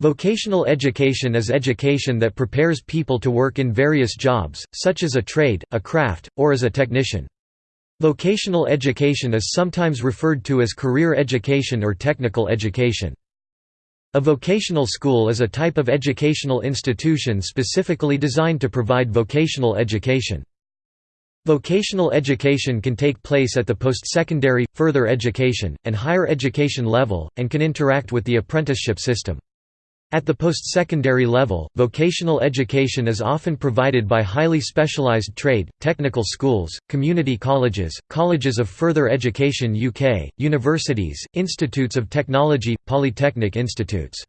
Vocational education is education that prepares people to work in various jobs, such as a trade, a craft, or as a technician. Vocational education is sometimes referred to as career education or technical education. A vocational school is a type of educational institution specifically designed to provide vocational education. Vocational education can take place at the post-secondary, further education, and higher education level, and can interact with the apprenticeship system. At the post-secondary level, vocational education is often provided by highly specialized trade, technical schools, community colleges, colleges of further education UK, universities, institutes of technology, polytechnic institutes.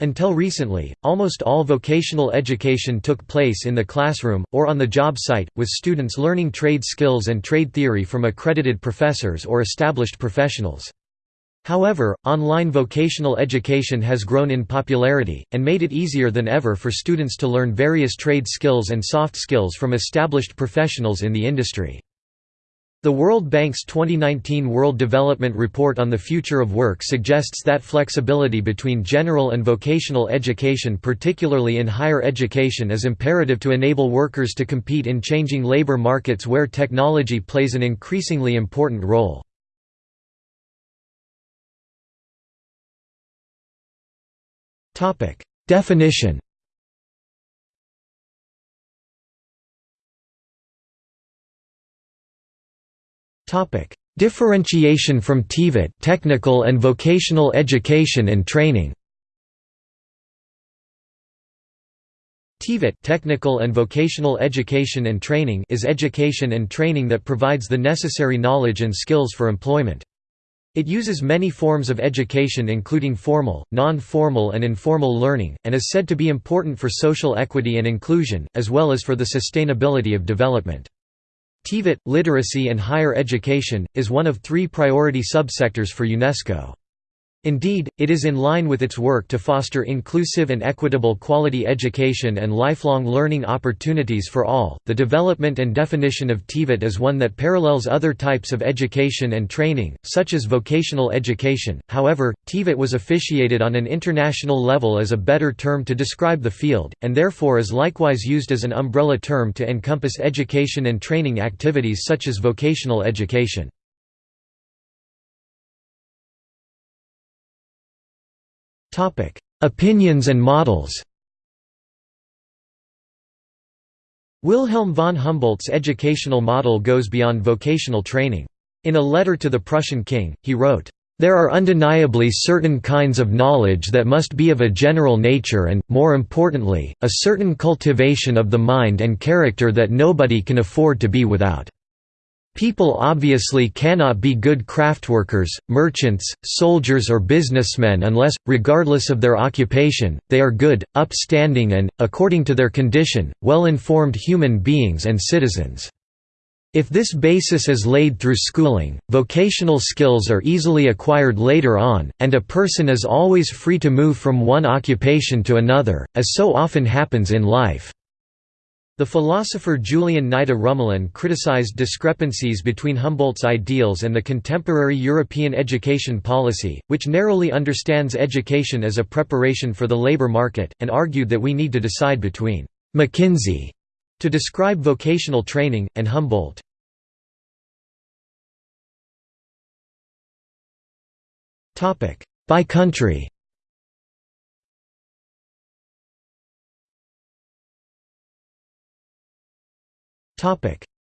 Until recently, almost all vocational education took place in the classroom, or on the job site, with students learning trade skills and trade theory from accredited professors or established professionals. However, online vocational education has grown in popularity, and made it easier than ever for students to learn various trade skills and soft skills from established professionals in the industry. The World Bank's 2019 World Development Report on the Future of Work suggests that flexibility between general and vocational education particularly in higher education is imperative to enable workers to compete in changing labor markets where technology plays an increasingly important role. Definition Topic: Differentiation from TVET, technical and vocational education and training. TVET technical and vocational education and training is education and training that provides the necessary knowledge and skills for employment. It uses many forms of education including formal, non-formal and informal learning, and is said to be important for social equity and inclusion, as well as for the sustainability of development. TVET, literacy and higher education, is one of three priority subsectors for UNESCO. Indeed, it is in line with its work to foster inclusive and equitable quality education and lifelong learning opportunities for all. The development and definition of TVET is one that parallels other types of education and training, such as vocational education. However, TVET was officiated on an international level as a better term to describe the field, and therefore is likewise used as an umbrella term to encompass education and training activities such as vocational education. Topic: Opinions and models. Wilhelm von Humboldt's educational model goes beyond vocational training. In a letter to the Prussian king, he wrote, "...there are undeniably certain kinds of knowledge that must be of a general nature and, more importantly, a certain cultivation of the mind and character that nobody can afford to be without." People obviously cannot be good craftworkers, merchants, soldiers or businessmen unless, regardless of their occupation, they are good, upstanding and, according to their condition, well-informed human beings and citizens. If this basis is laid through schooling, vocational skills are easily acquired later on, and a person is always free to move from one occupation to another, as so often happens in life. The philosopher Julian Nida Rumelin criticized discrepancies between Humboldt's ideals and the contemporary European education policy, which narrowly understands education as a preparation for the labor market, and argued that we need to decide between «McKinsey» to describe vocational training, and Humboldt. By country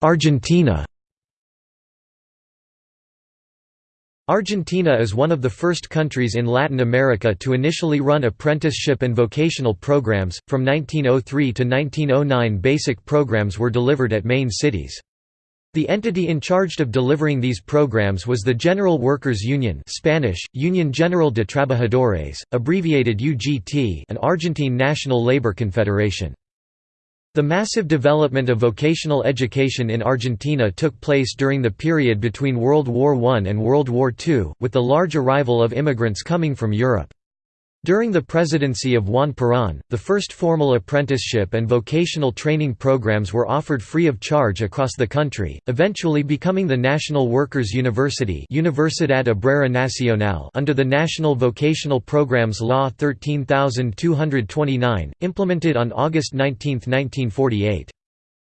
Argentina Argentina is one of the first countries in Latin America to initially run apprenticeship and vocational programs. From 1903 to 1909, basic programs were delivered at main cities. The entity in charge of delivering these programs was the General Workers Union Spanish, Union General de Trabajadores, abbreviated UGT an Argentine National Labor Confederation. The massive development of vocational education in Argentina took place during the period between World War I and World War II, with the large arrival of immigrants coming from Europe. During the presidency of Juan Perón, the first formal apprenticeship and vocational training programs were offered free of charge across the country, eventually becoming the National Workers' University Universidad Obrera Nacional under the National Vocational Programs Law 13229, implemented on August 19, 1948.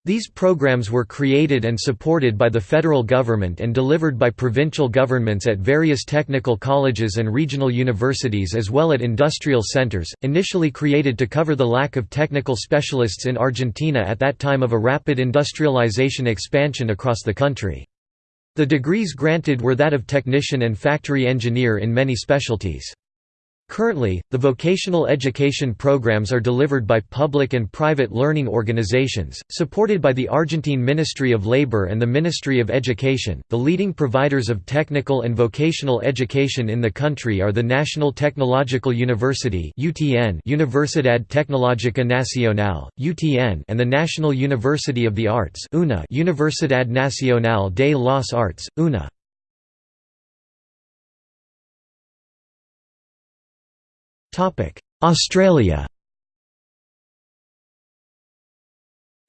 These programs were created and supported by the federal government and delivered by provincial governments at various technical colleges and regional universities as well at industrial centers, initially created to cover the lack of technical specialists in Argentina at that time of a rapid industrialization expansion across the country. The degrees granted were that of technician and factory engineer in many specialties. Currently, the vocational education programs are delivered by public and private learning organizations, supported by the Argentine Ministry of Labor and the Ministry of Education. The leading providers of technical and vocational education in the country are the National Technological University (UTN), Universidad Tecnológica Nacional (UTN), and the National University of the Arts (UNA), Universidad Nacional de las Artes (UNA). Australia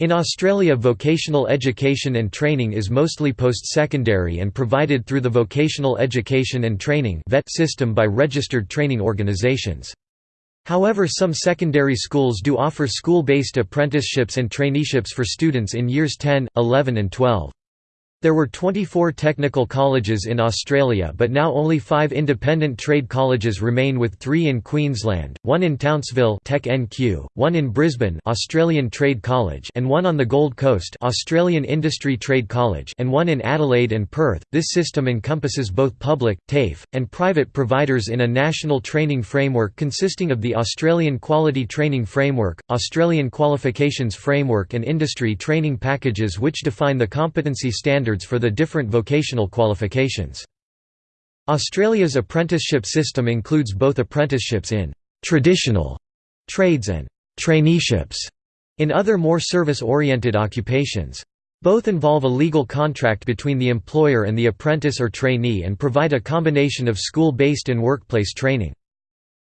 In Australia vocational education and training is mostly post-secondary and provided through the Vocational Education and Training system by registered training organisations. However some secondary schools do offer school-based apprenticeships and traineeships for students in years 10, 11 and 12. There were 24 technical colleges in Australia but now only five independent trade colleges remain with three in Queensland, one in Townsville Tech NQ, one in Brisbane Australian Trade College and one on the Gold Coast Australian Industry Trade College and one in Adelaide and Perth. This system encompasses both public, TAFE, and private providers in a national training framework consisting of the Australian Quality Training Framework, Australian Qualifications Framework and industry training packages which define the competency standards standards for the different vocational qualifications. Australia's apprenticeship system includes both apprenticeships in «traditional» trades and «traineeships» in other more service-oriented occupations. Both involve a legal contract between the employer and the apprentice or trainee and provide a combination of school-based and workplace training.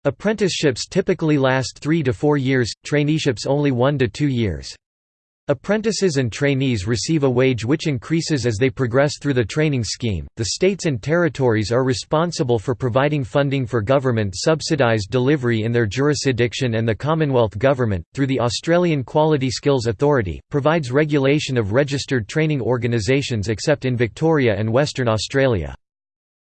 Apprenticeships typically last three to four years, traineeships only one to two years. Apprentices and trainees receive a wage which increases as they progress through the training scheme. The states and territories are responsible for providing funding for government subsidised delivery in their jurisdiction, and the Commonwealth Government, through the Australian Quality Skills Authority, provides regulation of registered training organisations except in Victoria and Western Australia.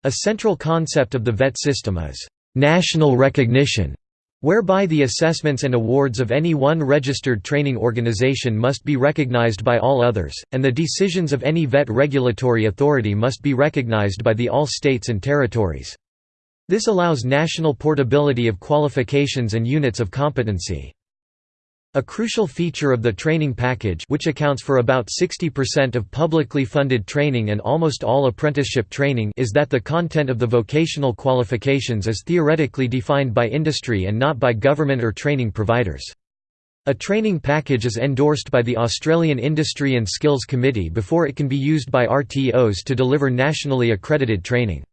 A central concept of the VET system is national recognition whereby the assessments and awards of any one registered training organization must be recognized by all others, and the decisions of any VET regulatory authority must be recognized by the all states and territories. This allows national portability of qualifications and units of competency. A crucial feature of the training package which accounts for about 60% of publicly funded training and almost all apprenticeship training is that the content of the vocational qualifications is theoretically defined by industry and not by government or training providers. A training package is endorsed by the Australian Industry and Skills Committee before it can be used by RTOs to deliver nationally accredited training.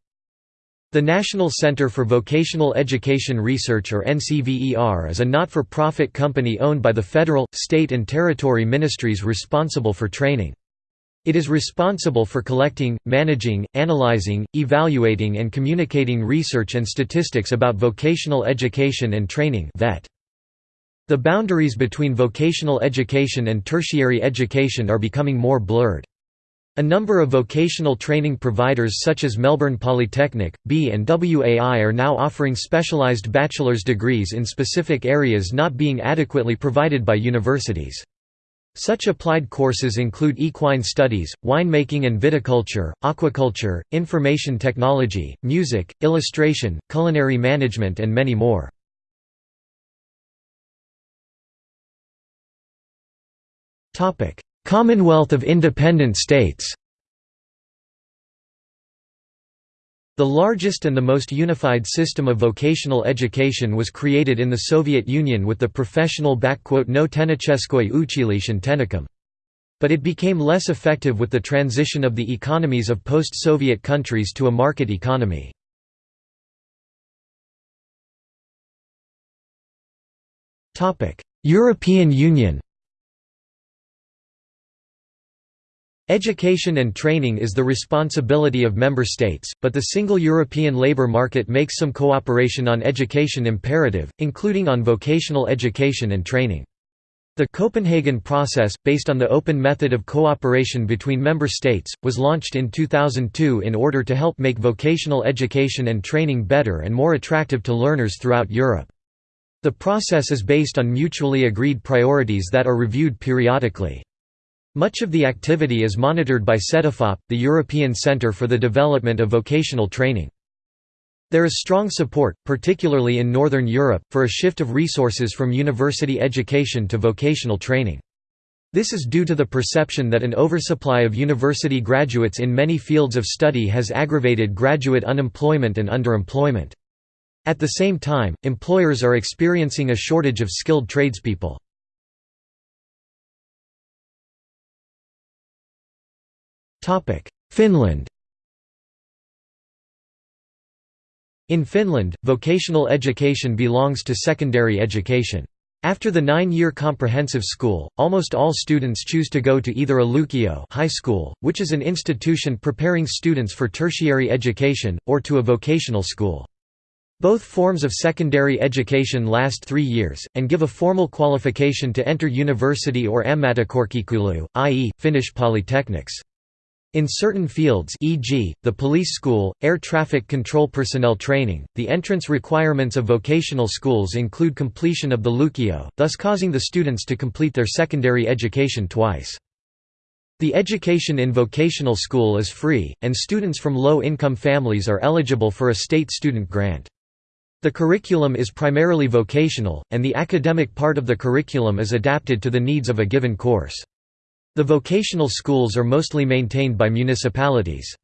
The National Centre for Vocational Education Research or NCVER is a not-for-profit company owned by the federal, state and territory ministries responsible for training. It is responsible for collecting, managing, analyzing, evaluating and communicating research and statistics about vocational education and training The boundaries between vocational education and tertiary education are becoming more blurred. A number of vocational training providers such as Melbourne Polytechnic, B and WAI are now offering specialised bachelor's degrees in specific areas not being adequately provided by universities. Such applied courses include equine studies, winemaking and viticulture, aquaculture, information technology, music, illustration, culinary management and many more. Commonwealth of Independent States. The largest and the most unified system of vocational education was created in the Soviet Union with the professional no Tenicheskoy Uchilish and But it became less effective with the transition of the economies of post-Soviet countries to a market economy. European Union Education and training is the responsibility of member states, but the single European labour market makes some cooperation on education imperative, including on vocational education and training. The Copenhagen process, based on the open method of cooperation between member states, was launched in 2002 in order to help make vocational education and training better and more attractive to learners throughout Europe. The process is based on mutually agreed priorities that are reviewed periodically. Much of the activity is monitored by CEDEFOP, the European Centre for the Development of Vocational Training. There is strong support, particularly in Northern Europe, for a shift of resources from university education to vocational training. This is due to the perception that an oversupply of university graduates in many fields of study has aggravated graduate unemployment and underemployment. At the same time, employers are experiencing a shortage of skilled tradespeople. Finland In Finland, vocational education belongs to secondary education. After the nine-year comprehensive school, almost all students choose to go to either a lukio high school, which is an institution preparing students for tertiary education, or to a vocational school. Both forms of secondary education last three years, and give a formal qualification to enter university or ammattikorkeakoulu, i.e., Finnish polytechnics. In certain fields e.g., the police school, air traffic control personnel training, the entrance requirements of vocational schools include completion of the Lukio, thus causing the students to complete their secondary education twice. The education in vocational school is free, and students from low-income families are eligible for a state student grant. The curriculum is primarily vocational, and the academic part of the curriculum is adapted to the needs of a given course. The vocational schools are mostly maintained by municipalities.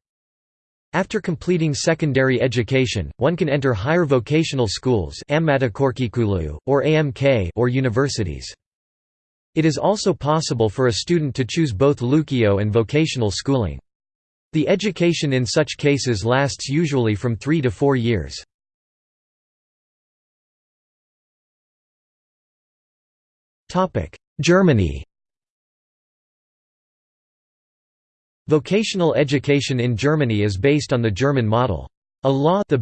After completing secondary education, one can enter higher vocational schools or AMK or universities. It is also possible for a student to choose both Lukio and vocational schooling. The education in such cases lasts usually from three to four years. Germany Vocational education in Germany is based on the German model. A law the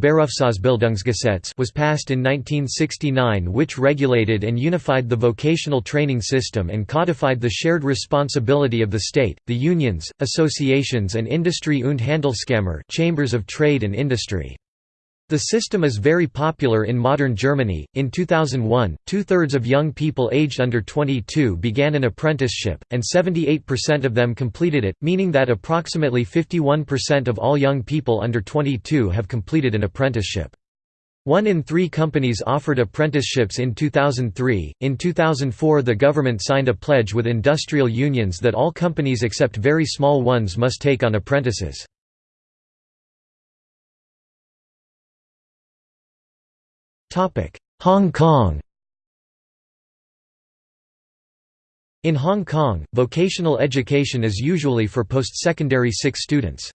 was passed in 1969 which regulated and unified the vocational training system and codified the shared responsibility of the state, the unions, associations and Industrie und Handelskammer chambers of trade and industry. The system is very popular in modern Germany. In 2001, two thirds of young people aged under 22 began an apprenticeship, and 78% of them completed it, meaning that approximately 51% of all young people under 22 have completed an apprenticeship. One in three companies offered apprenticeships in 2003. In 2004, the government signed a pledge with industrial unions that all companies except very small ones must take on apprentices. Hong Kong In Hong Kong, vocational education is usually for post-secondary 6 students.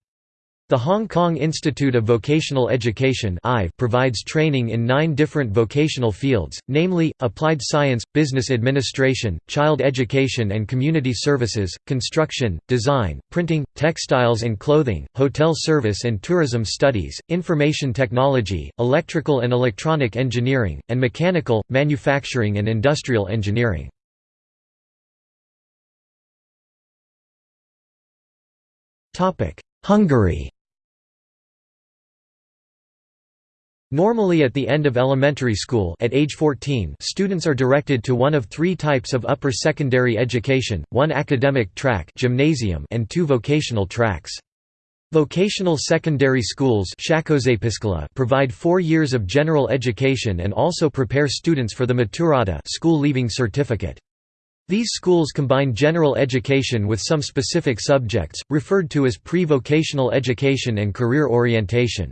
The Hong Kong Institute of Vocational Education provides training in nine different vocational fields, namely, applied science, business administration, child education and community services, construction, design, printing, textiles and clothing, hotel service and tourism studies, information technology, electrical and electronic engineering, and mechanical, manufacturing and industrial engineering. Hungary Normally at the end of elementary school at age 14 students are directed to one of three types of upper secondary education, one academic track gymnasium and two vocational tracks. Vocational secondary schools provide four years of general education and also prepare students for the Maturata school leaving certificate. These schools combine general education with some specific subjects, referred to as pre-vocational education and career orientation.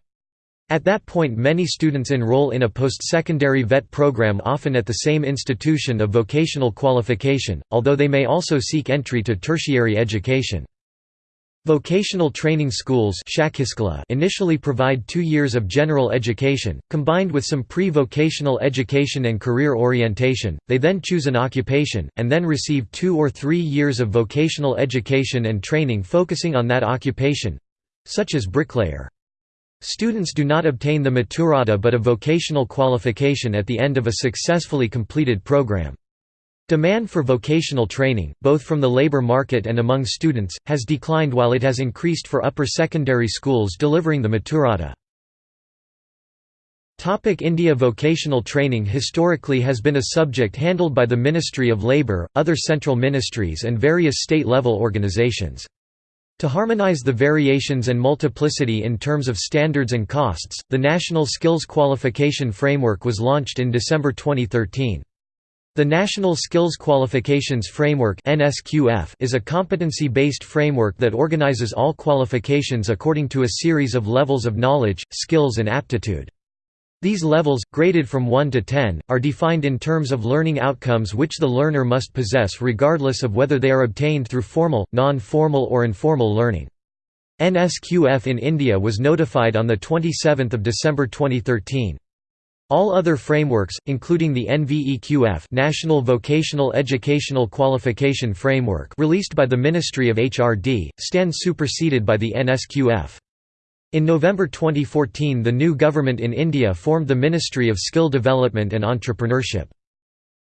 At that point many students enroll in a post-secondary VET program often at the same institution of vocational qualification, although they may also seek entry to tertiary education. Vocational training schools initially provide two years of general education, combined with some pre-vocational education and career orientation, they then choose an occupation, and then receive two or three years of vocational education and training focusing on that occupation—such as bricklayer. Students do not obtain the maturata but a vocational qualification at the end of a successfully completed program. Demand for vocational training, both from the labor market and among students, has declined while it has increased for upper secondary schools delivering the Maturata. India Vocational training historically has been a subject handled by the Ministry of Labour, other central ministries and various state-level organisations. To harmonise the variations and multiplicity in terms of standards and costs, the National Skills Qualification Framework was launched in December 2013. The National Skills Qualifications Framework is a competency-based framework that organizes all qualifications according to a series of levels of knowledge, skills and aptitude. These levels, graded from 1 to 10, are defined in terms of learning outcomes which the learner must possess regardless of whether they are obtained through formal, non-formal or informal learning. NSQF in India was notified on 27 December 2013. All other frameworks, including the NVEQF National Vocational Educational Qualification Framework released by the Ministry of HRD, stand superseded by the NSQF. In November 2014 the new government in India formed the Ministry of Skill Development and Entrepreneurship.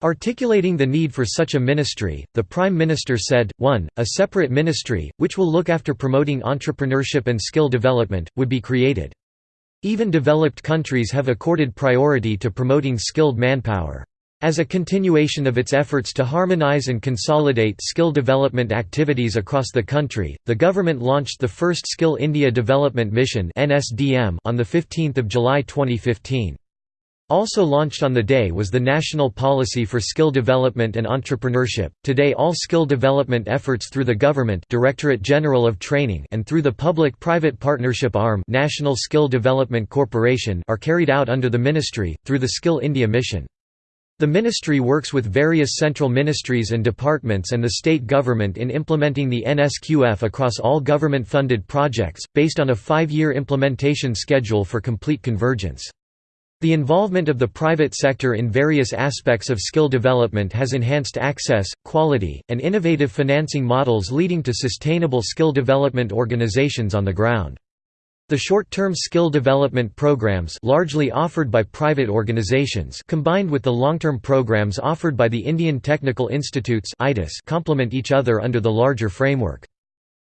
Articulating the need for such a ministry, the Prime Minister said, 1. A separate ministry, which will look after promoting entrepreneurship and skill development, would be created. Even developed countries have accorded priority to promoting skilled manpower. As a continuation of its efforts to harmonize and consolidate skill development activities across the country, the government launched the first Skill India Development Mission on 15 July 2015. Also launched on the day was the National Policy for Skill Development and Entrepreneurship. Today all skill development efforts through the government Directorate General of Training and through the public-private partnership arm National Skill Development Corporation are carried out under the ministry through the Skill India mission. The ministry works with various central ministries and departments and the state government in implementing the NSQF across all government-funded projects, based on a five-year implementation schedule for complete convergence. The involvement of the private sector in various aspects of skill development has enhanced access, quality, and innovative financing models leading to sustainable skill development organizations on the ground. The short-term skill development programs largely offered by private organizations combined with the long-term programs offered by the Indian Technical Institutes complement each other under the larger framework.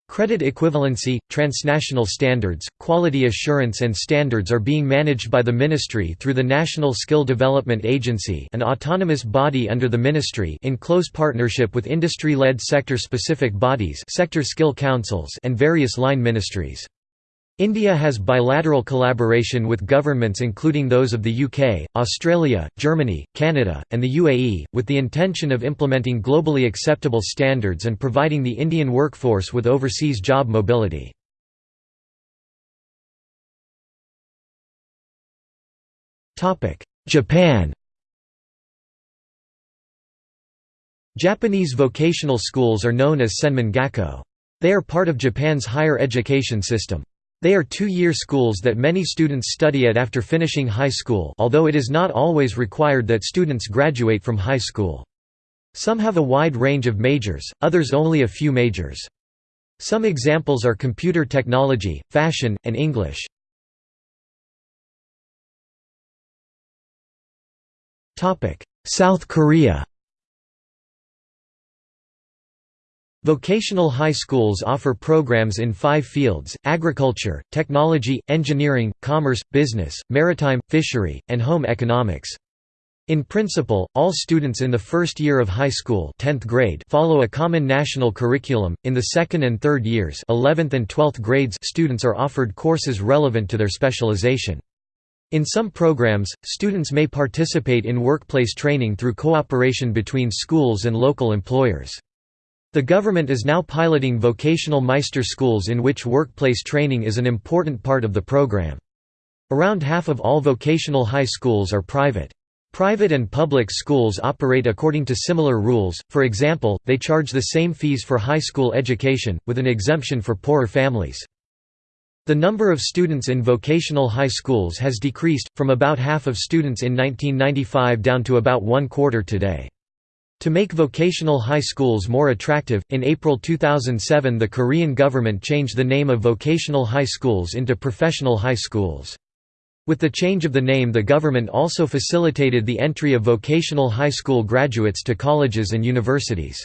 Credit equivalency, transnational standards, quality assurance and standards are being managed by the Ministry through the National Skill Development Agency an autonomous body under the Ministry in close partnership with industry-led sector-specific bodies sector skill councils and various line ministries. India has bilateral collaboration with governments including those of the UK, Australia, Germany, Canada, and the UAE, with the intention of implementing globally acceptable standards and providing the Indian workforce with overseas job mobility. Japan Japanese vocational schools are known as senman gakko. They are part of Japan's higher education system. They are two-year schools that many students study at after finishing high school although it is not always required that students graduate from high school. Some have a wide range of majors, others only a few majors. Some examples are computer technology, fashion, and English. South Korea Vocational high schools offer programs in five fields, agriculture, technology, engineering, commerce, business, maritime, fishery, and home economics. In principle, all students in the first year of high school 10th grade follow a common national curriculum. In the second and third years 11th and 12th grades students are offered courses relevant to their specialization. In some programs, students may participate in workplace training through cooperation between schools and local employers. The government is now piloting vocational Meister schools in which workplace training is an important part of the program. Around half of all vocational high schools are private. Private and public schools operate according to similar rules, for example, they charge the same fees for high school education, with an exemption for poorer families. The number of students in vocational high schools has decreased, from about half of students in 1995 down to about one quarter today. To make vocational high schools more attractive, in April 2007 the Korean government changed the name of vocational high schools into professional high schools. With the change of the name the government also facilitated the entry of vocational high school graduates to colleges and universities.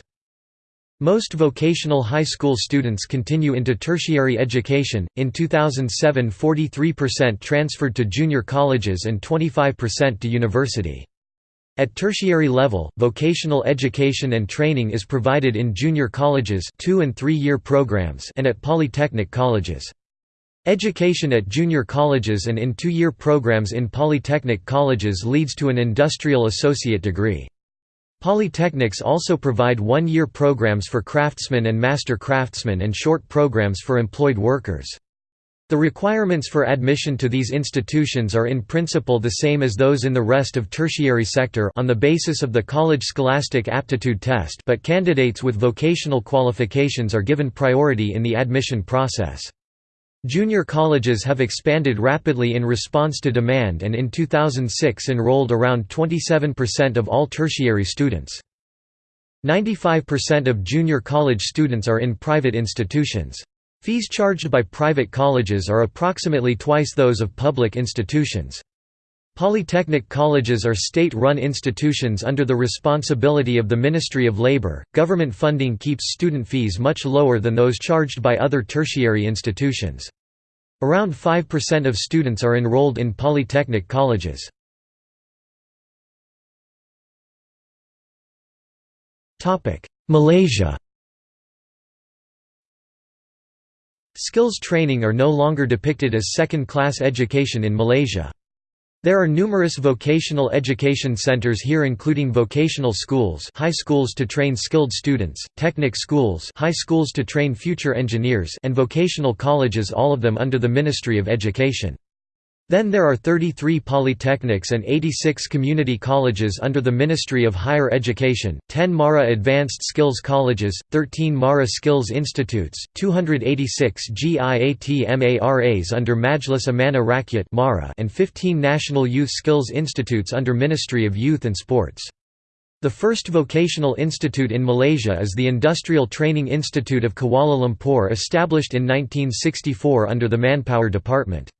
Most vocational high school students continue into tertiary education. In 2007, 43% transferred to junior colleges and 25% to university. At tertiary level, vocational education and training is provided in junior colleges 2 and 3-year programs and at polytechnic colleges. Education at junior colleges and in two-year programs in polytechnic colleges leads to an industrial associate degree. Polytechnics also provide one-year programs for craftsmen and master craftsmen and short programs for employed workers. The requirements for admission to these institutions are in principle the same as those in the rest of tertiary sector on the basis of the College Scholastic Aptitude Test but candidates with vocational qualifications are given priority in the admission process. Junior colleges have expanded rapidly in response to demand and in 2006 enrolled around 27% of all tertiary students. 95% of junior college students are in private institutions. Fees charged by private colleges are approximately twice those of public institutions. Polytechnic colleges are state-run institutions under the responsibility of the Ministry of Labor. Government funding keeps student fees much lower than those charged by other tertiary institutions. Around 5% of students are enrolled in polytechnic colleges. Topic: Malaysia Skills training are no longer depicted as second-class education in Malaysia. There are numerous vocational education centers here including vocational schools high schools to train skilled students, technic schools high schools to train future engineers and vocational colleges all of them under the Ministry of Education. Then there are 33 polytechnics and 86 community colleges under the Ministry of Higher Education, 10 MARA Advanced Skills Colleges, 13 MARA Skills Institutes, 286 GIAT-MARAs under Majlis Amanah Rakyat and 15 National Youth Skills Institutes under Ministry of Youth and Sports. The first vocational institute in Malaysia is the Industrial Training Institute of Kuala Lumpur established in 1964 under the Manpower Department.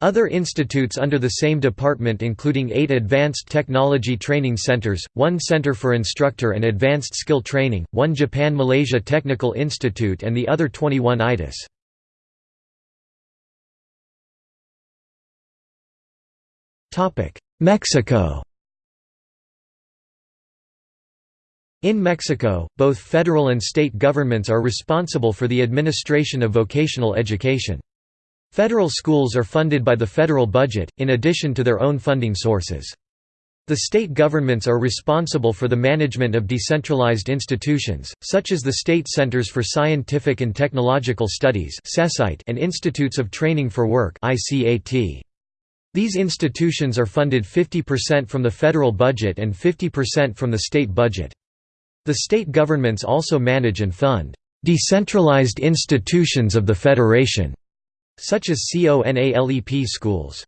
Other institutes under the same department including eight Advanced Technology Training Centers, one Center for Instructor and Advanced Skill Training, one Japan-Malaysia Technical Institute and the other 21 ITIS. Mexico In Mexico, both federal and state governments are responsible for the administration of vocational education. Federal schools are funded by the federal budget, in addition to their own funding sources. The state governments are responsible for the management of decentralized institutions, such as the State Centers for Scientific and Technological Studies and Institutes of Training for Work These institutions are funded 50% from the federal budget and 50% from the state budget. The state governments also manage and fund decentralized institutions of the federation such as CONALEP schools.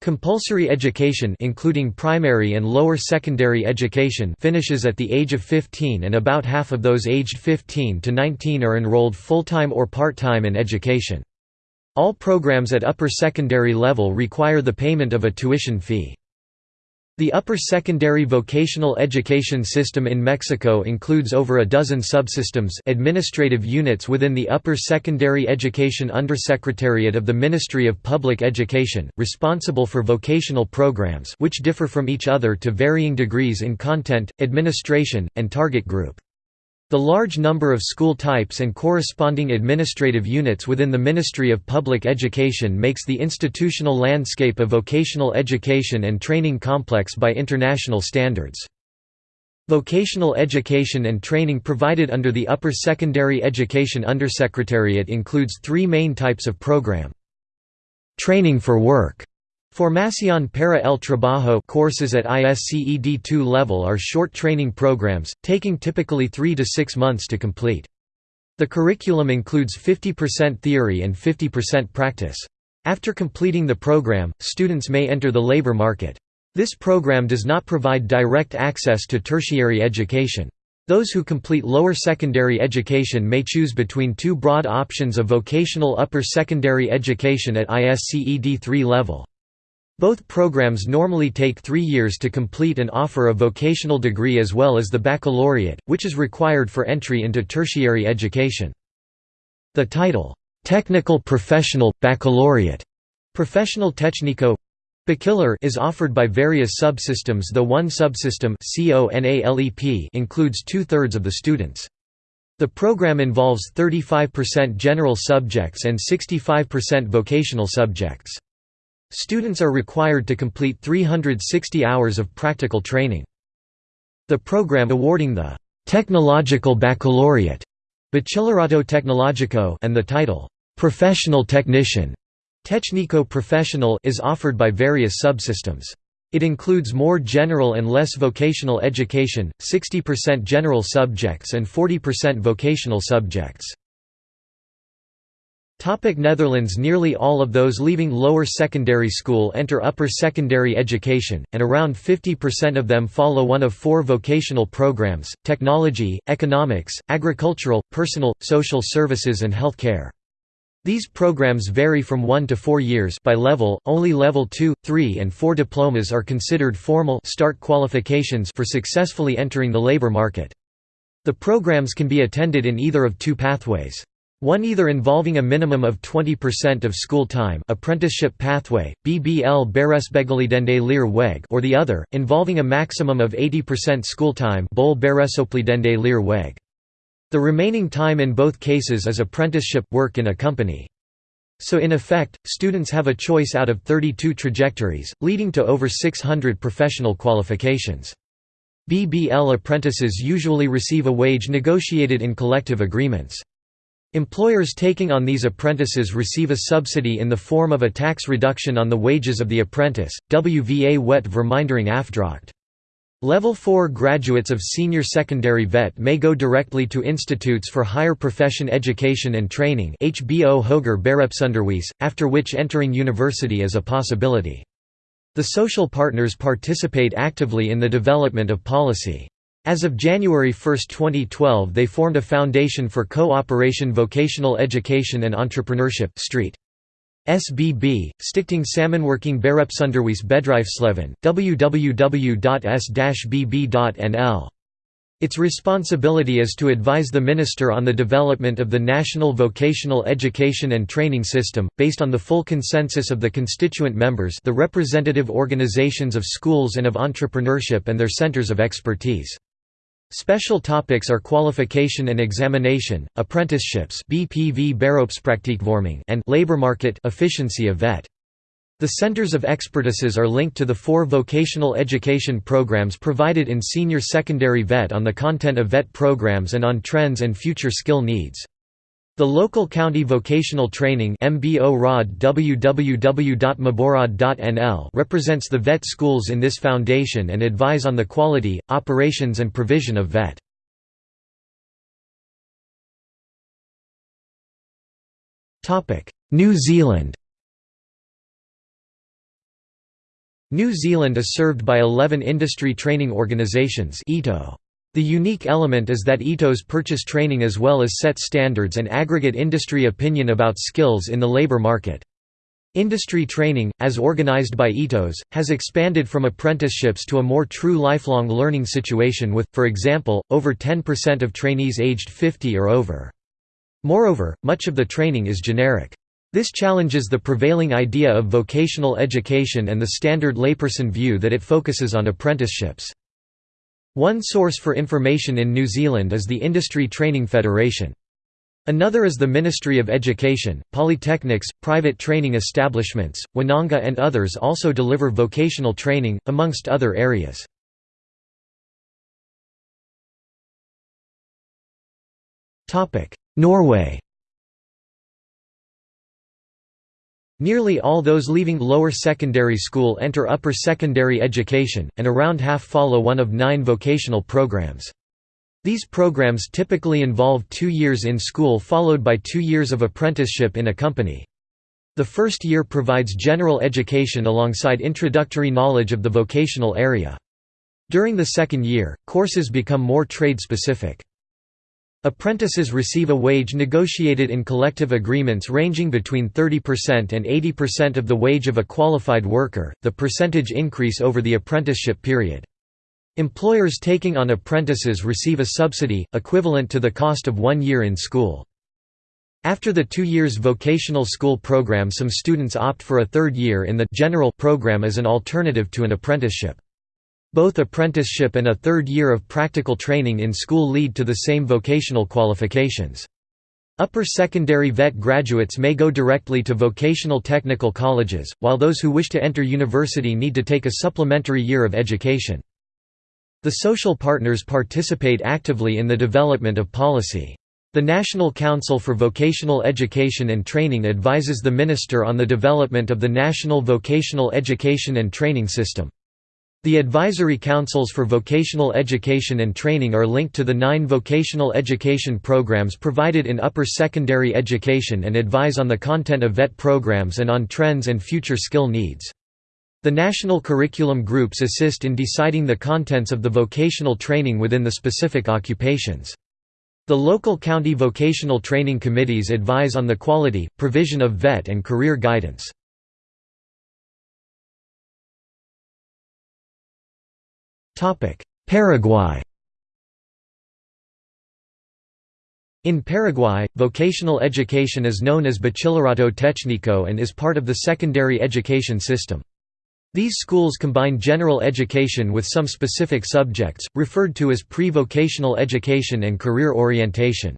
Compulsory education including primary and lower secondary education finishes at the age of 15 and about half of those aged 15 to 19 are enrolled full-time or part-time in education. All programs at upper secondary level require the payment of a tuition fee. The upper secondary vocational education system in Mexico includes over a dozen subsystems administrative units within the Upper Secondary Education Undersecretariat of the Ministry of Public Education, responsible for vocational programs which differ from each other to varying degrees in content, administration, and target group. The large number of school types and corresponding administrative units within the Ministry of Public Education makes the institutional landscape of vocational education and training complex by international standards. Vocational education and training provided under the Upper Secondary Education Undersecretariat includes three main types of program. Training for work Formación para el Trabajo courses at ISCED 2 level are short training programs, taking typically 3 to 6 months to complete. The curriculum includes 50% theory and 50% practice. After completing the program, students may enter the labor market. This program does not provide direct access to tertiary education. Those who complete lower secondary education may choose between two broad options of vocational upper secondary education at ISCED 3 level. Both programs normally take three years to complete and offer a vocational degree as well as the baccalaureate, which is required for entry into tertiary education. The title, "'Technical Professional, Baccalaureate' Professional Technico is offered by various subsystems though one subsystem includes two-thirds of the students. The program involves 35% general subjects and 65% vocational subjects. Students are required to complete 360 hours of practical training. The program awarding the Technological Baccalaureate Bachillerato Tecnológico and the title Professional Technician Técnico Professional is offered by various subsystems. It includes more general and less vocational education, 60% general subjects and 40% vocational subjects. Topic Netherlands Nearly all of those leaving lower secondary school enter upper secondary education, and around 50% of them follow one of four vocational programs, technology, economics, agricultural, personal, social services and health care. These programs vary from 1 to 4 years by level, only level 2, 3 and 4 diplomas are considered formal start qualifications for successfully entering the labor market. The programs can be attended in either of two pathways. One either involving a minimum of 20% of school time apprenticeship pathway, BBL Beroepsbegeleidende Leer Weg or the other, involving a maximum of 80% school time Bol Beroepsopleidende Leer Weg. The remaining time in both cases is apprenticeship work in a company. So in effect, students have a choice out of 32 trajectories, leading to over 600 professional qualifications. BBL apprentices usually receive a wage negotiated in collective agreements. Employers taking on these apprentices receive a subsidy in the form of a tax reduction on the wages of the apprentice, WVA wet vermindering afdracht. Level 4 graduates of senior secondary vet may go directly to institutes for higher profession education and training HBO Hoger Beroepsonderwijs, after which entering university is a possibility. The social partners participate actively in the development of policy. As of January 1, 2012 they formed a foundation for co-operation vocational education and entrepreneurship Street. SBB, Stichting Samenwerking Beroepsonderwijs Bedrijfsleven, www.s-bb.nl. Its responsibility is to advise the Minister on the development of the national vocational education and training system, based on the full consensus of the constituent members the representative organizations of schools and of entrepreneurship and their centers of expertise. Special topics are qualification and examination, apprenticeships BPV and labor market efficiency of VET. The centers of expertises are linked to the four vocational education programs provided in senior secondary VET on the content of VET programs and on trends and future skill needs. The local county vocational training represents the VET schools in this foundation and advise on the quality, operations and provision of VET. New Zealand New Zealand is served by 11 industry training organisations the unique element is that ITOs purchase training as well as set standards and aggregate industry opinion about skills in the labor market. Industry training, as organized by ITOs, has expanded from apprenticeships to a more true lifelong learning situation with, for example, over 10% of trainees aged 50 or over. Moreover, much of the training is generic. This challenges the prevailing idea of vocational education and the standard layperson view that it focuses on apprenticeships. One source for information in New Zealand is the Industry Training Federation. Another is the Ministry of Education, polytechnics, private training establishments, Wananga and others also deliver vocational training, amongst other areas. Norway Nearly all those leaving lower secondary school enter upper secondary education, and around half follow one of nine vocational programs. These programs typically involve two years in school followed by two years of apprenticeship in a company. The first year provides general education alongside introductory knowledge of the vocational area. During the second year, courses become more trade-specific. Apprentices receive a wage negotiated in collective agreements ranging between 30% and 80% of the wage of a qualified worker, the percentage increase over the apprenticeship period. Employers taking on apprentices receive a subsidy, equivalent to the cost of one year in school. After the two years vocational school program some students opt for a third year in the general program as an alternative to an apprenticeship. Both apprenticeship and a third year of practical training in school lead to the same vocational qualifications. Upper secondary VET graduates may go directly to vocational technical colleges, while those who wish to enter university need to take a supplementary year of education. The social partners participate actively in the development of policy. The National Council for Vocational Education and Training advises the Minister on the development of the national vocational education and training system. The advisory councils for vocational education and training are linked to the nine vocational education programs provided in upper secondary education and advise on the content of VET programs and on trends and future skill needs. The national curriculum groups assist in deciding the contents of the vocational training within the specific occupations. The local county vocational training committees advise on the quality, provision of VET and career guidance. Paraguay In Paraguay, vocational education is known as Bachillerato Técnico and is part of the secondary education system. These schools combine general education with some specific subjects, referred to as pre-vocational education and career orientation.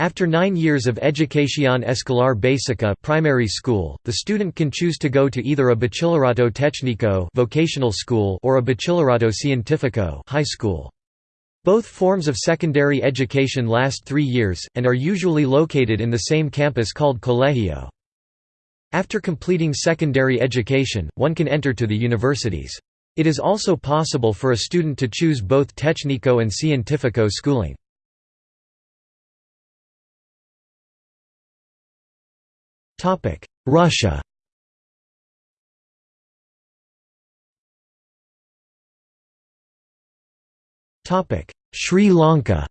After nine years of Educación Escolar Básica primary school, the student can choose to go to either a Bachillerato Técnico vocational school or a Bachillerato Científico high school. Both forms of secondary education last three years, and are usually located in the same campus called colegio. After completing secondary education, one can enter to the universities. It is also possible for a student to choose both Técnico and Científico schooling. Russia. Topic: Sri Lanka.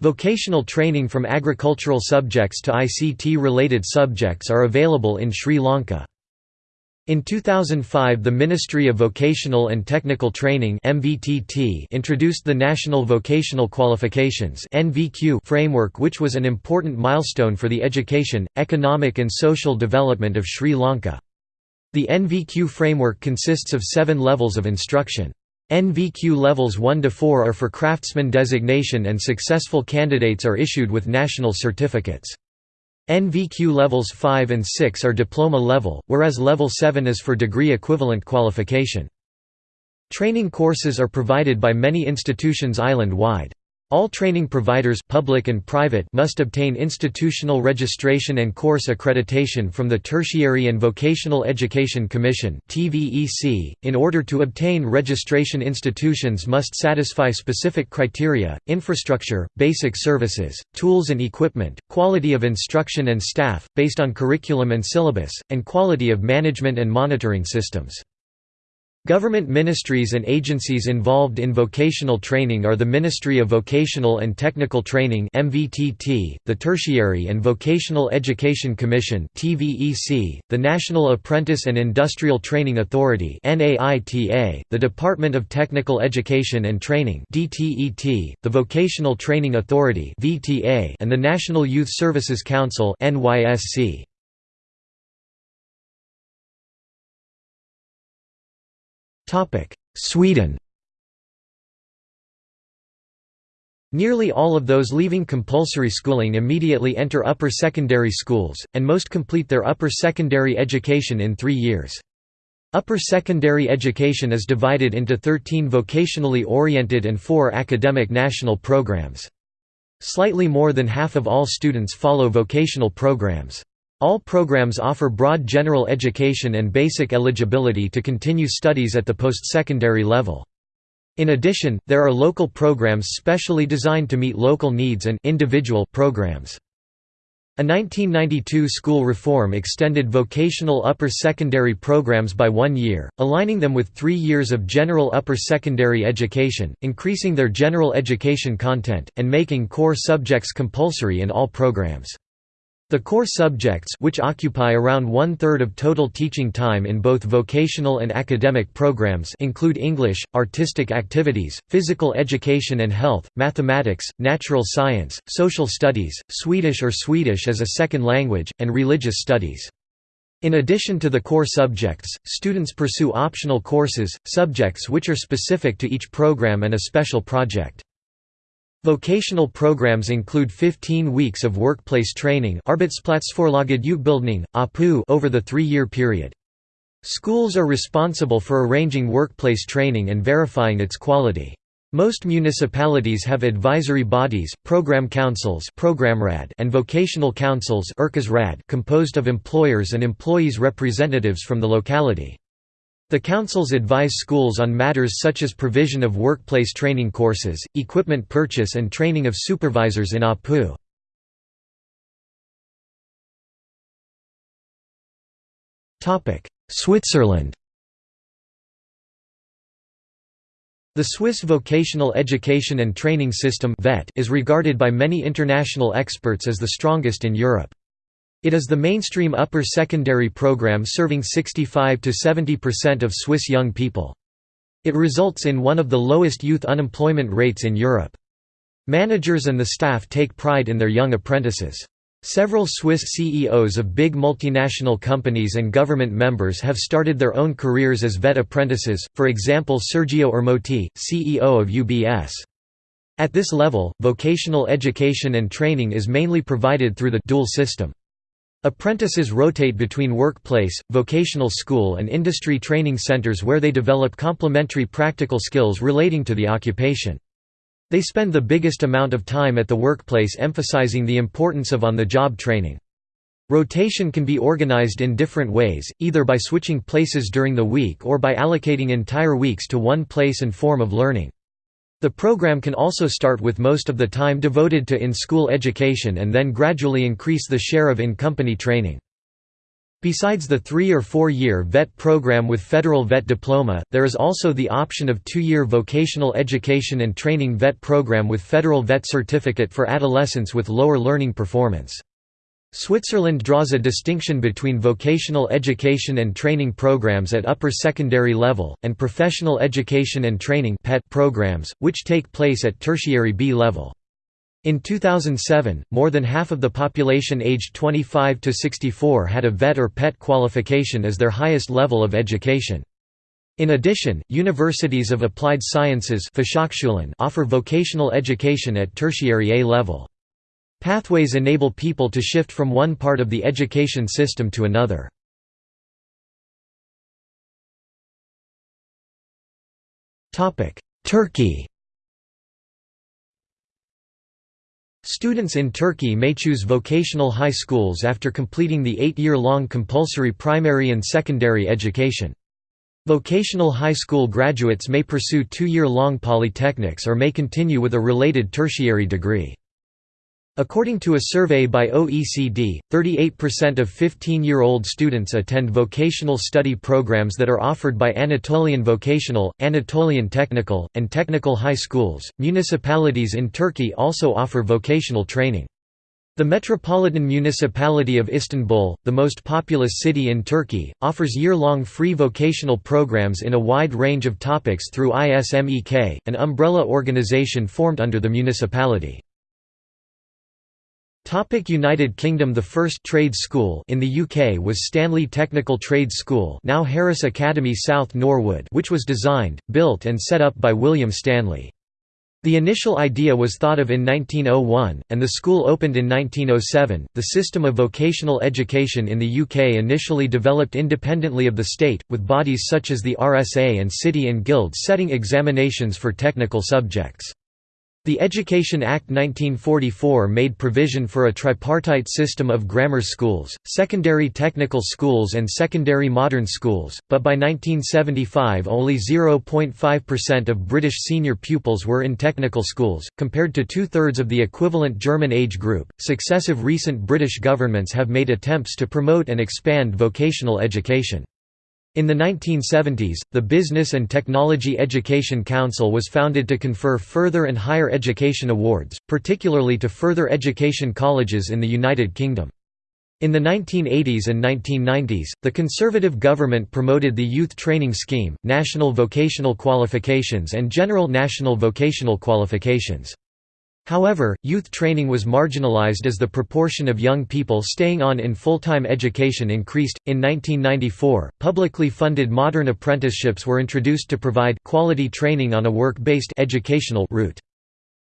Vocational training from agricultural subjects to ICT-related subjects are available in Sri Lanka. In 2005 the Ministry of Vocational and Technical Training introduced the National Vocational Qualifications framework which was an important milestone for the education, economic and social development of Sri Lanka. The NVQ framework consists of seven levels of instruction. NVQ levels 1 to 4 are for craftsman designation and successful candidates are issued with national certificates. NVQ levels 5 and 6 are diploma level, whereas level 7 is for degree equivalent qualification. Training courses are provided by many institutions island-wide. All training providers public and private must obtain institutional registration and course accreditation from the Tertiary and Vocational Education Commission .In order to obtain registration institutions must satisfy specific criteria, infrastructure, basic services, tools and equipment, quality of instruction and staff, based on curriculum and syllabus, and quality of management and monitoring systems. Government ministries and agencies involved in vocational training are the Ministry of Vocational and Technical Training (MVTT), the Tertiary and Vocational Education Commission (TVEC), the National Apprentice and Industrial Training Authority (NAITA), the Department of Technical Education and Training (DTET), the Vocational Training Authority (VTA), and the National Youth Services Council (NYSC). Sweden Nearly all of those leaving compulsory schooling immediately enter upper secondary schools, and most complete their upper secondary education in three years. Upper secondary education is divided into 13 vocationally oriented and 4 academic national programs. Slightly more than half of all students follow vocational programs. All programs offer broad general education and basic eligibility to continue studies at the post-secondary level. In addition, there are local programs specially designed to meet local needs and individual programs. A 1992 school reform extended vocational upper secondary programs by one year, aligning them with three years of general upper secondary education, increasing their general education content, and making core subjects compulsory in all programs. The core subjects which occupy around one-third of total teaching time in both vocational and academic programs include English, artistic activities, physical education and health, mathematics, natural science, social studies, Swedish or Swedish as a second language, and religious studies. In addition to the core subjects, students pursue optional courses, subjects which are specific to each program and a special project. Vocational programs include 15 weeks of workplace training over the three-year period. Schools are responsible for arranging workplace training and verifying its quality. Most municipalities have advisory bodies, program councils and vocational councils composed of employers and employees representatives from the locality. The councils advise schools on matters such as provision of workplace training courses, equipment purchase and training of supervisors in APU. Switzerland The Swiss Vocational Education and Training System is regarded by many international experts as the strongest in Europe. It is the mainstream upper secondary program serving 65 to 70% of Swiss young people. It results in one of the lowest youth unemployment rates in Europe. Managers and the staff take pride in their young apprentices. Several Swiss CEOs of big multinational companies and government members have started their own careers as vet apprentices, for example Sergio Ermotti, CEO of UBS. At this level, vocational education and training is mainly provided through the dual system. Apprentices rotate between workplace, vocational school and industry training centers where they develop complementary practical skills relating to the occupation. They spend the biggest amount of time at the workplace emphasizing the importance of on-the-job training. Rotation can be organized in different ways, either by switching places during the week or by allocating entire weeks to one place and form of learning. The program can also start with most of the time devoted to in-school education and then gradually increase the share of in-company training. Besides the three- or four-year VET program with federal VET diploma, there is also the option of two-year vocational education and training VET program with federal VET certificate for adolescents with lower learning performance. Switzerland draws a distinction between vocational education and training programs at upper secondary level, and professional education and training programs, which take place at tertiary B level. In 2007, more than half of the population aged 25 to 64 had a VET or PET qualification as their highest level of education. In addition, universities of applied sciences offer vocational education at tertiary A level. Pathways enable people to shift from one part of the education system to another. Turkey Students in Turkey may choose vocational high schools after completing the eight-year-long compulsory primary and secondary education. Vocational high school graduates may pursue two-year-long polytechnics or may continue with a related tertiary degree. According to a survey by OECD, 38% of 15-year-old students attend vocational study programs that are offered by Anatolian Vocational, Anatolian Technical, and Technical high schools. Municipalities in Turkey also offer vocational training. The Metropolitan Municipality of Istanbul, the most populous city in Turkey, offers year-long free vocational programs in a wide range of topics through ISMEK, an umbrella organization formed under the municipality. Topic United Kingdom The first trade school in the UK was Stanley Technical Trade School now Harris Academy South Norwood which was designed, built and set up by William Stanley. The initial idea was thought of in 1901, and the school opened in 1907. The system of vocational education in the UK initially developed independently of the state, with bodies such as the RSA and City and Guilds setting examinations for technical subjects. The Education Act 1944 made provision for a tripartite system of grammar schools, secondary technical schools and secondary modern schools, but by 1975 only 0.5% of British senior pupils were in technical schools, compared to two-thirds of the equivalent German age group. Successive recent British governments have made attempts to promote and expand vocational education. In the 1970s, the Business and Technology Education Council was founded to confer further and higher education awards, particularly to further education colleges in the United Kingdom. In the 1980s and 1990s, the Conservative government promoted the Youth Training Scheme, National Vocational Qualifications and General National Vocational Qualifications. However, youth training was marginalized as the proportion of young people staying on in full-time education increased. In 1994, publicly funded modern apprenticeships were introduced to provide quality training on a work-based educational route.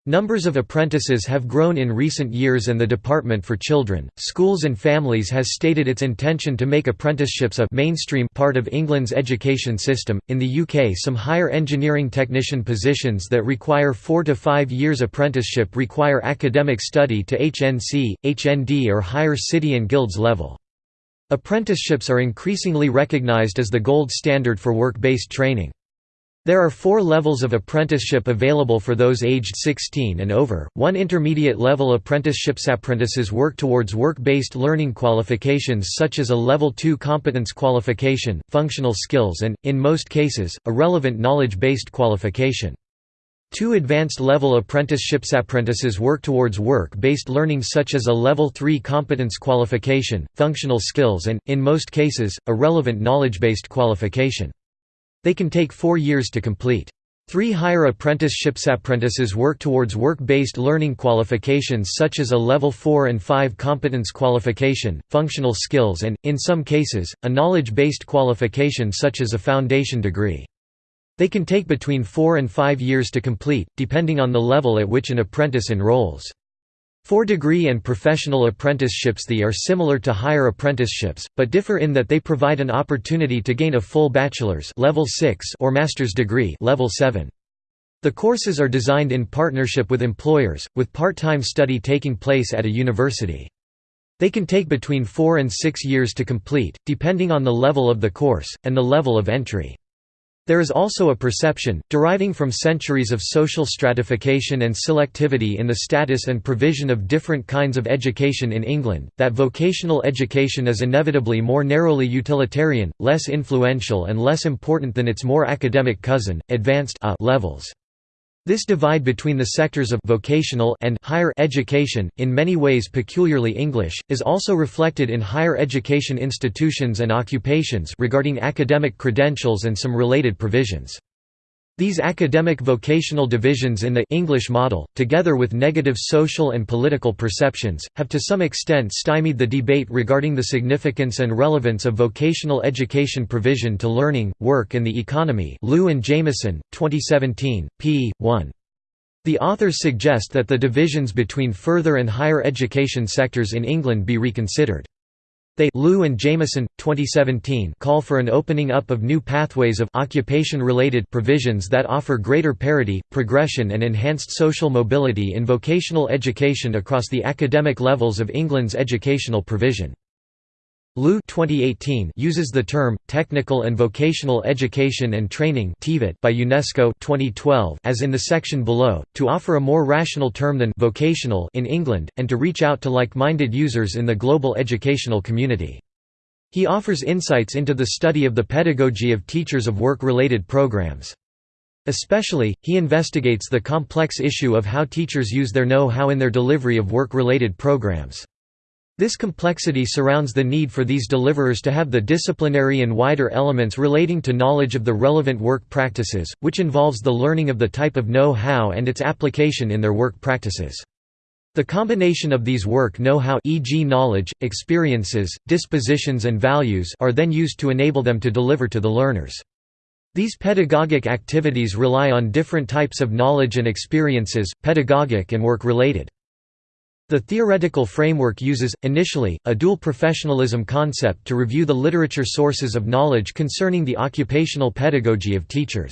Numbers of apprentices have grown in recent years and the Department for Children, Schools and Families has stated its intention to make apprenticeships a mainstream part of England's education system. In the UK, some higher engineering technician positions that require 4 to 5 years apprenticeship require academic study to HNC, HND or higher city and guilds level. Apprenticeships are increasingly recognised as the gold standard for work-based training. There are four levels of apprenticeship available for those aged 16 and over, one intermediate level apprenticeships. Apprentices work towards work-based learning qualifications such as a Level 2 competence qualification, functional skills and, in most cases, a relevant knowledge-based qualification. Two advanced level apprenticeships apprentices work towards work-based learning such as a Level 3 competence qualification, functional skills and, in most cases, a relevant knowledge-based qualification. They can take four years to complete. Three higher apprenticeships apprentices work towards work-based learning qualifications such as a Level 4 and 5 competence qualification, functional skills and, in some cases, a knowledge-based qualification such as a foundation degree. They can take between four and five years to complete, depending on the level at which an apprentice enrolls. Four degree and professional apprenticeships The are similar to higher apprenticeships, but differ in that they provide an opportunity to gain a full bachelor's level 6 or master's degree level 7. The courses are designed in partnership with employers, with part-time study taking place at a university. They can take between four and six years to complete, depending on the level of the course, and the level of entry. There is also a perception, deriving from centuries of social stratification and selectivity in the status and provision of different kinds of education in England, that vocational education is inevitably more narrowly utilitarian, less influential and less important than its more academic cousin, advanced uh, levels. This divide between the sectors of vocational and higher education, in many ways peculiarly English, is also reflected in higher education institutions and occupations regarding academic credentials and some related provisions. These academic vocational divisions in the English model, together with negative social and political perceptions, have to some extent stymied the debate regarding the significance and relevance of vocational education provision to learning, work and the economy Liu and Jamieson, 2017, p. 1. The authors suggest that the divisions between further and higher education sectors in England be reconsidered. They Liu and Jamieson, 2017 call for an opening up of new pathways of occupation-related provisions that offer greater parity, progression and enhanced social mobility in vocational education across the academic levels of England's educational provision. Liu 2018 uses the term technical and vocational education and training by UNESCO 2012 as in the section below to offer a more rational term than vocational in England and to reach out to like-minded users in the global educational community. He offers insights into the study of the pedagogy of teachers of work-related programs. Especially, he investigates the complex issue of how teachers use their know-how in their delivery of work-related programs. This complexity surrounds the need for these deliverers to have the disciplinary and wider elements relating to knowledge of the relevant work practices, which involves the learning of the type of know-how and its application in their work practices. The combination of these work know-how e.g. knowledge, experiences, dispositions and values are then used to enable them to deliver to the learners. These pedagogic activities rely on different types of knowledge and experiences, pedagogic and work-related. The theoretical framework uses, initially, a dual professionalism concept to review the literature sources of knowledge concerning the occupational pedagogy of teachers.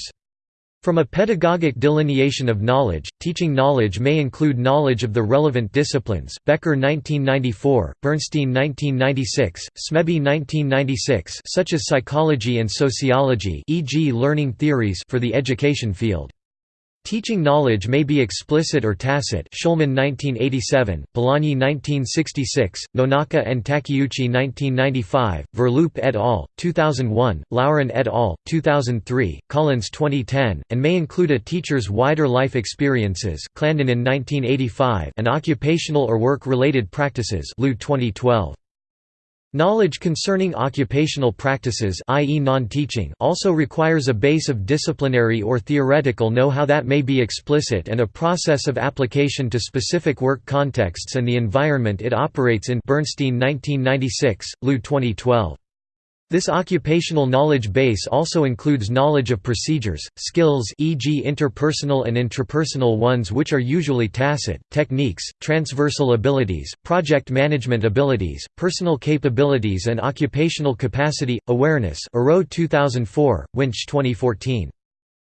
From a pedagogic delineation of knowledge, teaching knowledge may include knowledge of the relevant disciplines Becker 1994, Bernstein 1996, Smeby 1996 such as psychology and sociology e.g. learning theories for the education field. Teaching knowledge may be explicit or tacit Shulman 1987, Polanyi 1966, Nonaka and Takeuchi 1995, Verloop et al., 2001, Loughran et al., 2003, Collins 2010, and may include a teacher's wider life experiences Clandinin 1985 and occupational or work-related practices Liu 2012. Knowledge concerning occupational practices i.e. non-teaching also requires a base of disciplinary or theoretical know-how that may be explicit and a process of application to specific work contexts and the environment it operates in Bernstein 1996, Liu 2012. This occupational knowledge base also includes knowledge of procedures, skills e.g. interpersonal and intrapersonal ones which are usually tacit, techniques, transversal abilities, project management abilities, personal capabilities and occupational capacity, awareness 2004, Winch 2014.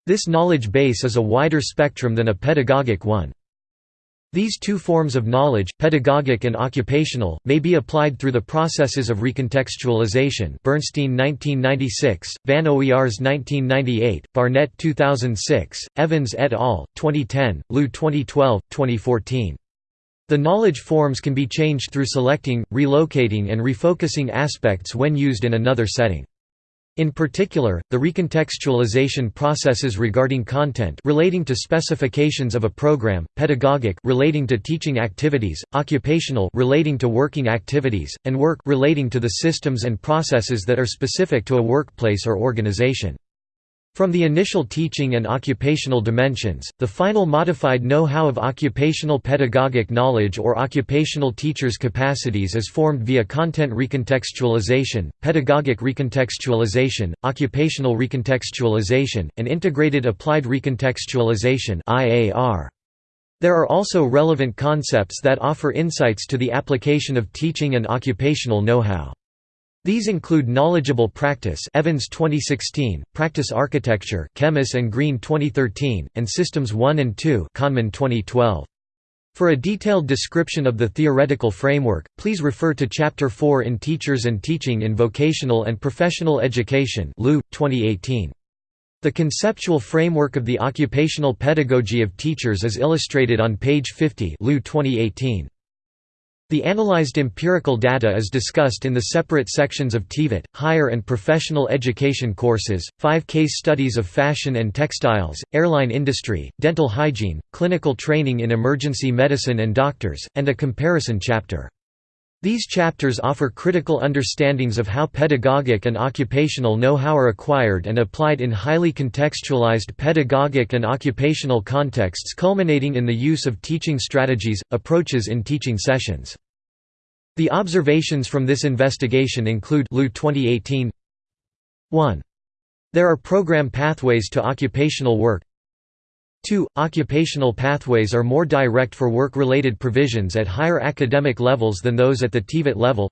This knowledge base is a wider spectrum than a pedagogic one. These two forms of knowledge, pedagogic and occupational, may be applied through the processes of recontextualization Bernstein 1996, Van Oers 1998, Barnett 2006, Evans et al., 2010, Liu 2012, 2014. The knowledge forms can be changed through selecting, relocating and refocusing aspects when used in another setting. In particular, the recontextualization processes regarding content relating to specifications of a program, pedagogic relating to teaching activities, occupational relating to working activities, and work relating to the systems and processes that are specific to a workplace or organization. From the initial teaching and occupational dimensions, the final modified know-how of occupational pedagogic knowledge or occupational teachers' capacities is formed via content recontextualization, pedagogic recontextualization, occupational recontextualization, and integrated applied recontextualization There are also relevant concepts that offer insights to the application of teaching and occupational know-how. These include knowledgeable practice Evans 2016, practice architecture Kemmis and Green 2013, and systems 1 and 2 Kahneman 2012. For a detailed description of the theoretical framework, please refer to Chapter 4 in Teachers and Teaching in Vocational and Professional Education Liu, 2018. The conceptual framework of the occupational pedagogy of teachers is illustrated on page 50 Liu 2018. The analyzed empirical data is discussed in the separate sections of TVET, higher and professional education courses, five case studies of fashion and textiles, airline industry, dental hygiene, clinical training in emergency medicine and doctors, and a comparison chapter. These chapters offer critical understandings of how pedagogic and occupational know-how are acquired and applied in highly contextualized pedagogic and occupational contexts culminating in the use of teaching strategies, approaches in teaching sessions. The observations from this investigation include Liu 2018 1. There are program pathways to occupational work 2. Occupational pathways are more direct for work-related provisions at higher academic levels than those at the TVET level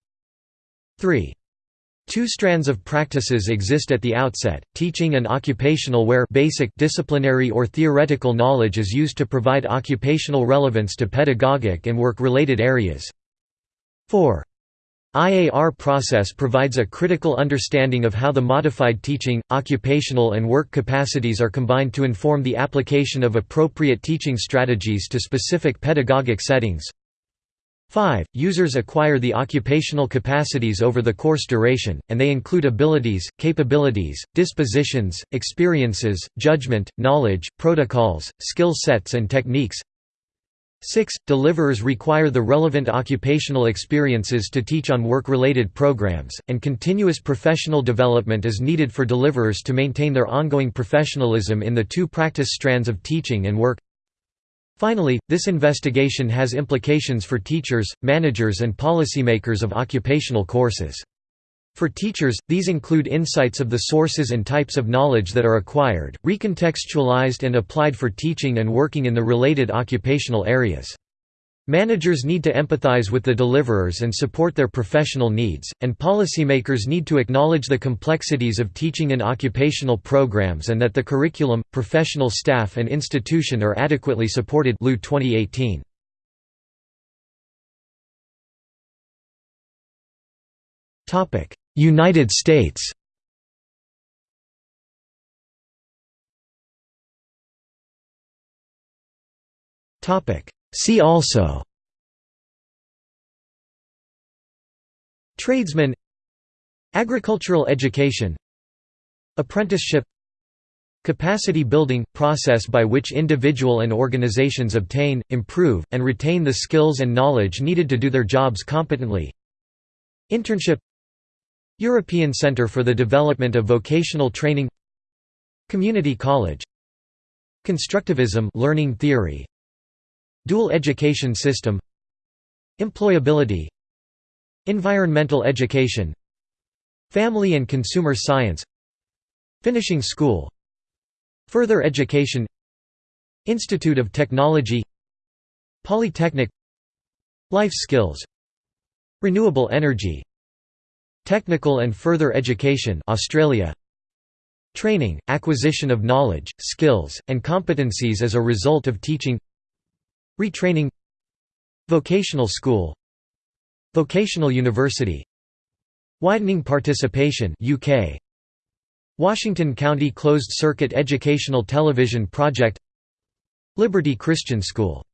3. Two strands of practices exist at the outset, teaching and occupational where basic disciplinary or theoretical knowledge is used to provide occupational relevance to pedagogic and work-related areas 4. IAR process provides a critical understanding of how the modified teaching, occupational and work capacities are combined to inform the application of appropriate teaching strategies to specific pedagogic settings. 5. Users acquire the occupational capacities over the course duration, and they include abilities, capabilities, dispositions, experiences, judgment, knowledge, protocols, skill sets and techniques 6. Deliverers require the relevant occupational experiences to teach on work-related programs, and continuous professional development is needed for deliverers to maintain their ongoing professionalism in the two practice strands of teaching and work. Finally, this investigation has implications for teachers, managers and policymakers of occupational courses. For teachers, these include insights of the sources and types of knowledge that are acquired, recontextualized and applied for teaching and working in the related occupational areas. Managers need to empathize with the deliverers and support their professional needs, and policymakers need to acknowledge the complexities of teaching in occupational programs and that the curriculum, professional staff and institution are adequately supported 2018. United States. See also. Tradesman. Agricultural education. Apprenticeship. Capacity building – process by which individual and organizations obtain, improve, and retain the skills and knowledge needed to do their jobs competently. Internship European Centre for the Development of Vocational Training Community College Constructivism learning theory Dual education system Employability Environmental education Family and consumer science Finishing school Further education Institute of Technology Polytechnic Life skills Renewable energy Technical and further education Australia. Training, acquisition of knowledge, skills, and competencies as a result of teaching. Retraining. Vocational school. Vocational university. Widening participation UK Washington County Closed Circuit Educational Television Project. Liberty Christian School